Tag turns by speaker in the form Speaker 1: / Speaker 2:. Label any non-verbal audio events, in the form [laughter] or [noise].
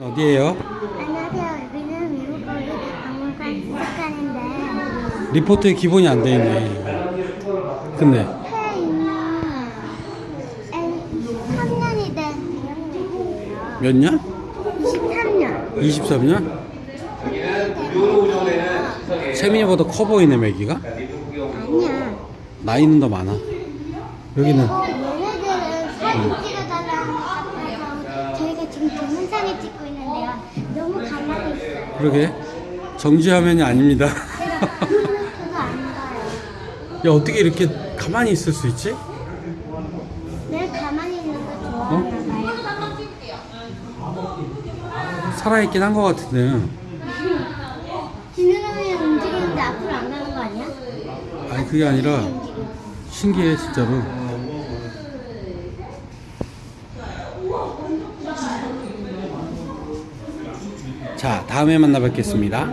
Speaker 1: 어디에요?
Speaker 2: 안녕하세요. 여기는 미국 거기 박물관 수색관인데
Speaker 1: 리포트에 기본이 안 돼 있네. 근데
Speaker 2: 폐에 있는 애 3년이 된.
Speaker 1: 몇 년?
Speaker 2: 23년.
Speaker 1: 23년? 세민이보다 커 보이네 매기가?
Speaker 2: 아니야.
Speaker 1: 나이는 더 많아. 여기는
Speaker 2: 그리고 얘네들은 사진 찍어달라는 것 같아서 저희가 지금 동영상을 찍고 있는데요. 너무 가만히 있어요.
Speaker 1: 그러게 정지 화면이 아닙니다. [laughs] 야 어떻게 이렇게 가만히 있을 수 있지?
Speaker 2: 늘 가만히 있는 거 좋아하나 봐요.
Speaker 1: 살아있긴 한 것 같은데.
Speaker 2: 지느러미 움직이는데 앞으로 안 가는 거 아니야?
Speaker 1: 아니 그게 아니라. 신기해 진짜로. 자 다음에 만나 뵙겠습니다.